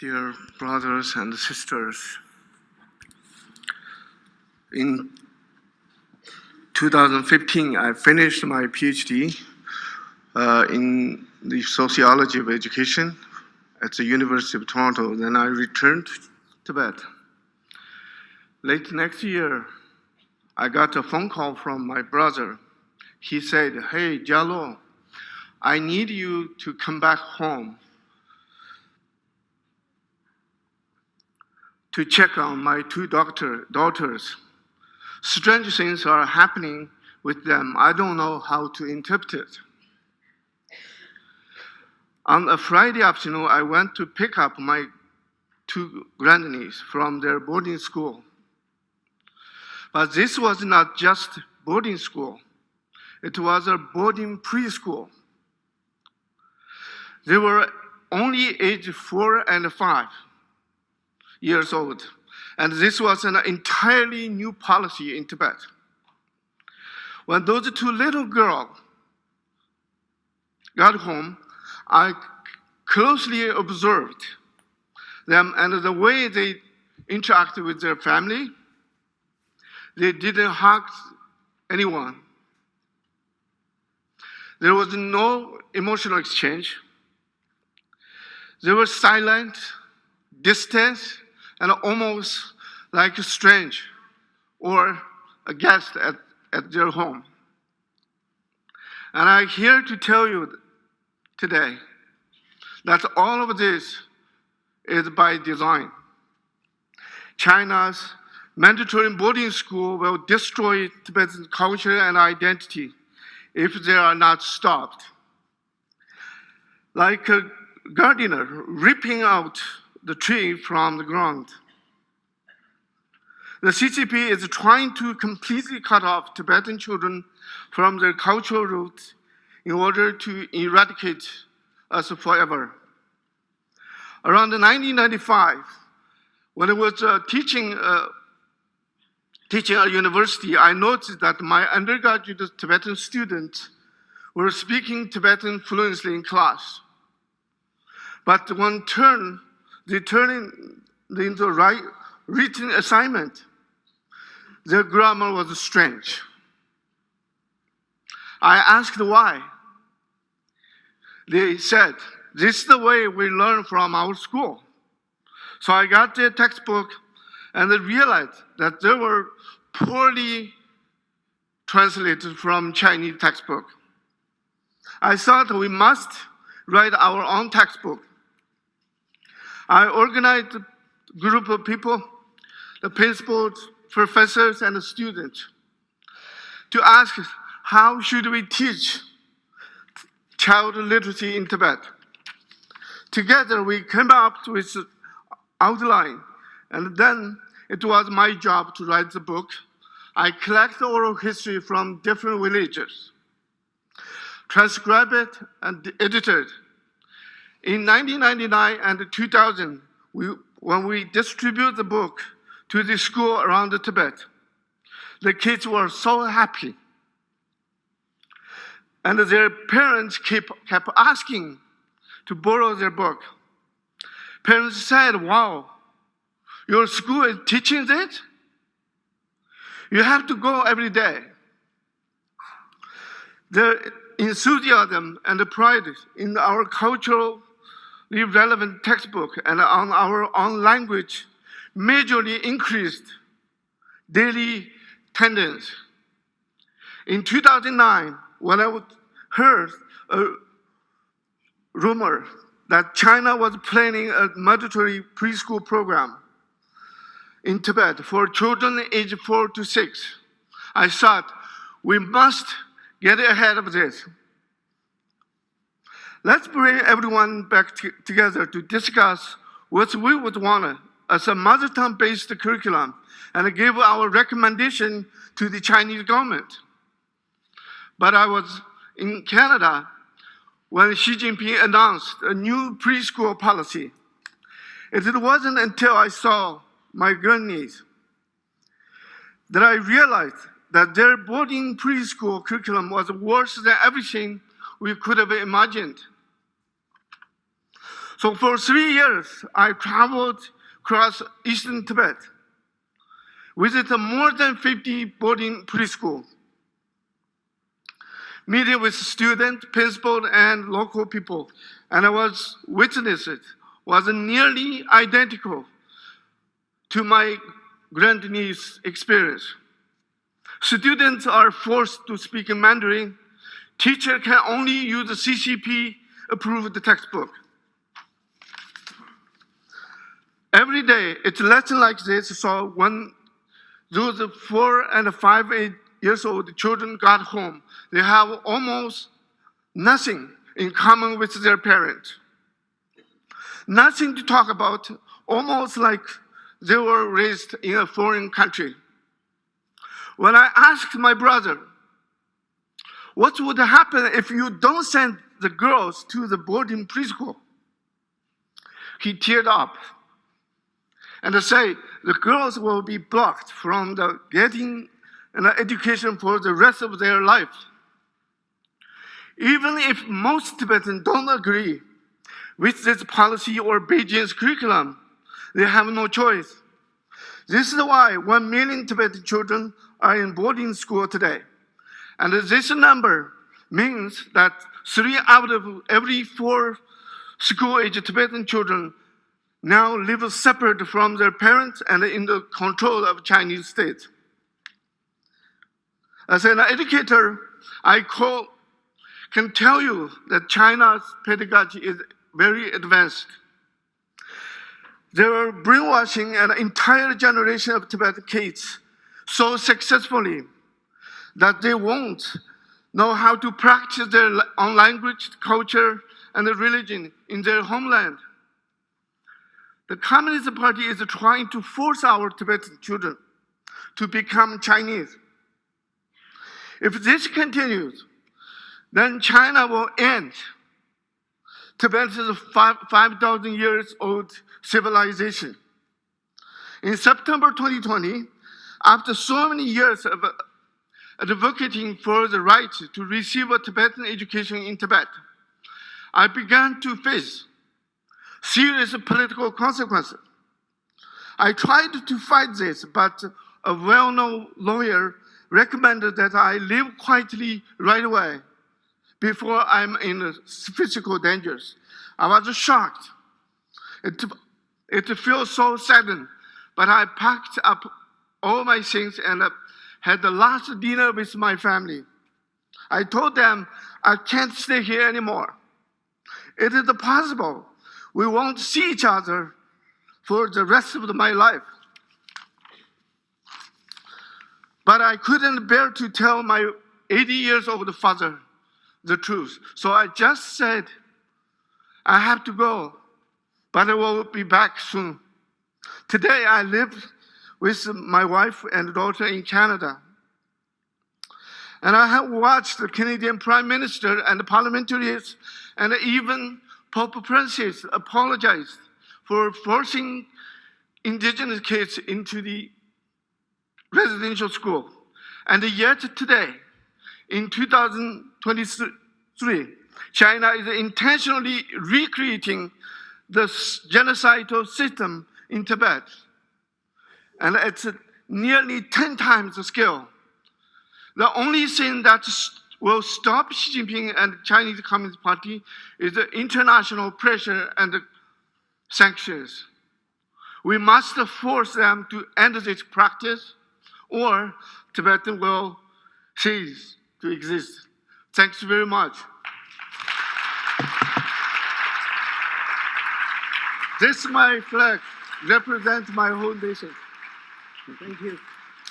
dear brothers and sisters. In 2015, I finished my PhD uh, in the sociology of education at the University of Toronto. Then I returned to Tibet. Late next year, I got a phone call from my brother. He said, Hey, Gyal Lo, I need you to come back home to check on my two doctor, daughters. Strange things are happening with them. I don't know how to interpret it. On a Friday afternoon, I went to pick up my two grandniece from their boarding school. But this was not just boarding school. It was a boarding preschool. They were only age four and five years old. And this was an entirely new policy in Tibet. When those two little girls got home, I closely observed them and the way they interacted with their family. They didn't hug anyone. There was no emotional exchange. They were silent, distant, and almost like a strange or a guest at, at their home. And I'm here to tell you today that all of this is by design. China's mandatory boarding school will destroy Tibetan culture and identity if they are not stopped. Like a gardener ripping out the tree from the ground. The CCP is trying to completely cut off Tibetan children from their cultural roots in order to eradicate us forever. Around 1995, when I was uh, teaching, uh, teaching at university, I noticed that my undergraduate Tibetan students were speaking Tibetan fluently in class. But one turn they turn it into right, written assignment. Their grammar was strange. I asked why. They said, this is the way we learn from our school. So I got their textbook and I realized that they were poorly translated from Chinese textbook. I thought we must write our own textbook I organized a group of people, the principals, professors, and the students, to ask how should we teach child literacy in Tibet. Together, we came up with an outline, and then it was my job to write the book. I collect oral history from different villages, transcribe it, and edit it in 1999 and 2000, we, when we distributed the book to the school around Tibet, the kids were so happy. And their parents kept, kept asking to borrow their book. Parents said, wow, your school is teaching this? You have to go every day. The enthusiasm and pride in our cultural the relevant textbook and on our own language majorly increased daily attendance. In 2009, when I heard a rumor that China was planning a mandatory preschool program in Tibet for children aged four to six, I thought we must get ahead of this. Let's bring everyone back together to discuss what we would want as a mother tongue-based curriculum and give our recommendation to the Chinese government. But I was in Canada when Xi Jinping announced a new preschool policy. It wasn't until I saw my grandniece that I realized that their boarding preschool curriculum was worse than everything we could have imagined. So for three years, I traveled across eastern Tibet, visited more than 50 boarding preschool, meeting with students, principal, and local people, and I was witnessed it was nearly identical to my grandniece's experience. Students are forced to speak in Mandarin. Teacher can only use the CCP approved textbook. Every day, it's lesson like this. So when those four and five, eight years old children got home, they have almost nothing in common with their parents. Nothing to talk about, almost like they were raised in a foreign country. When I asked my brother, what would happen if you don't send the girls to the boarding preschool? He teared up and say the girls will be blocked from the getting an education for the rest of their life. Even if most Tibetans don't agree with this policy or Beijing's curriculum, they have no choice. This is why 1 million Tibetan children are in boarding school today. And this number means that three out of every four school-age Tibetan children now live separate from their parents and in the control of Chinese state. As an educator, I call, can tell you that China's pedagogy is very advanced. They are brainwashing an entire generation of Tibetan kids so successfully that they won't know how to practice their own language, culture, and religion in their homeland. The Communist Party is trying to force our Tibetan children to become Chinese. If this continues, then China will end Tibet is a 5,000 years old civilization. In September 2020, after so many years of advocating for the right to receive a Tibetan education in Tibet, I began to face serious political consequences. I tried to fight this, but a well-known lawyer recommended that I live quietly right away before I'm in physical dangers. I was shocked. It, it feels so sudden, but I packed up all my things and had the last dinner with my family. I told them I can't stay here anymore. It is possible we won't see each other for the rest of my life. But I couldn't bear to tell my 80 years old father the truth. So I just said, I have to go, but I will be back soon. Today I live with my wife and daughter in Canada. And I have watched the Canadian Prime Minister and the parliamentarians and even Pope Francis apologized for forcing indigenous kids into the residential school. And yet today, in 2023, China is intentionally recreating the genocidal system in Tibet. And it's nearly 10 times the scale. The only thing that will stop Xi Jinping and Chinese Communist Party is the international pressure and sanctions. We must force them to end this practice or Tibetan will cease to exist. Thanks very much. This my flag represents my whole nation. Thank you.